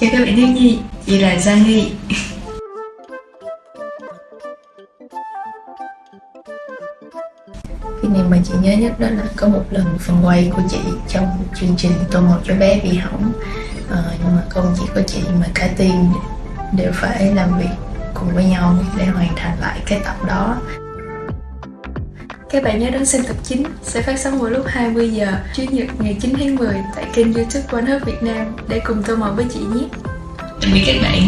Chào các bạn thiếu nhi, chị là Giang Nhi. cái niềm mà chị nhớ nhất đó là có một lần phần quay của chị trong chương trình Tô một cho bé bị hỏng. À, Nhưng mà không chỉ có chị mà cả team đều phải làm việc cùng với nhau để hoàn thành lại cái tập đó các bạn nhớ đón xem tập 9 sẽ phát sóng vào lúc 20 giờ Chủ nhật ngày 9 tháng 10 tại kênh youtube One Hub Việt Nam để cùng tô màu với chị nhé. Tạm biệt các bạn.